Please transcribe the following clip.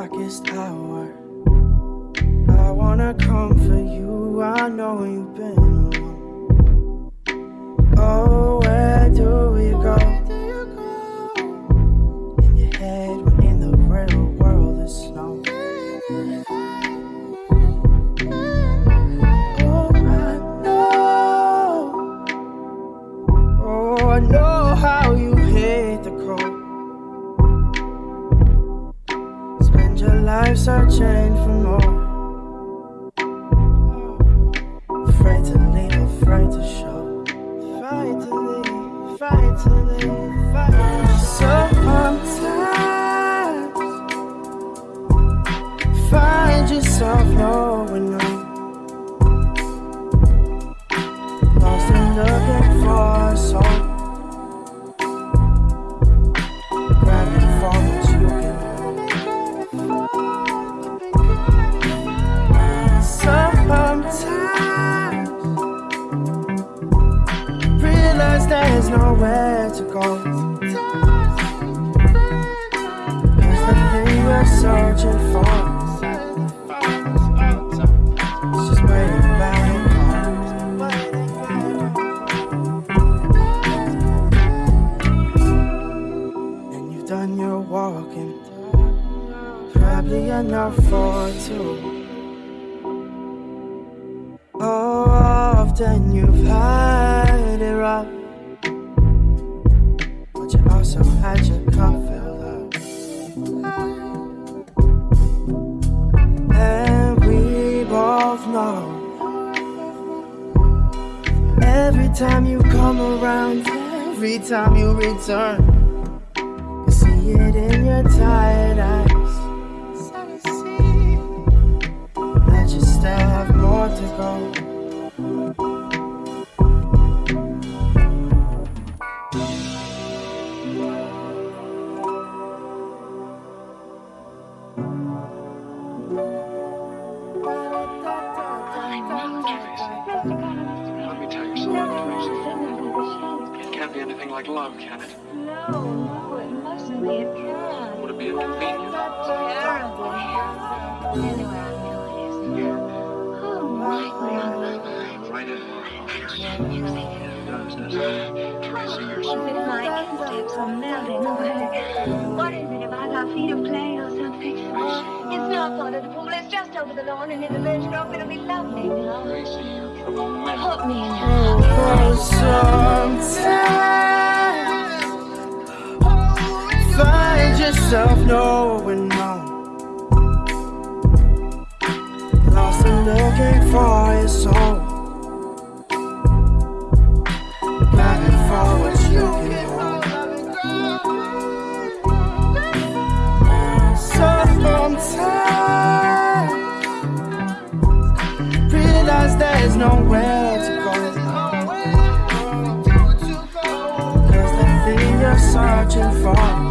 darkest hour I wanna come for you, I know you've been alone Oh, where do we go? Life searching for more. Afraid to leave, afraid to show. To leave, to leave, there's nowhere to go. Cause the thing we're searching for is just waiting back. And you've done your walking, probably enough for two. Oh, often you've had you also had your cup filled up. And we both know every time you come around, every time you return, you see it in your tired eyes. That you still have more to go. It can't be anything like love, can it? No, no, it mustn't be. It can't. Would it be inconvenient? Terribly. Anyway, I feel. Oh. Right in our hearts. Does, does it? Tracy, you're so... If my footsteps are melting away, what is it about our feet of clay or? It's not part of the pool, it's just over the lawn and in the birch grove. It'll be lovely. Put me in sometimes find yourself knowing no. Lost and looking for your soul. There's nowhere to go. There's the thing you're searching for.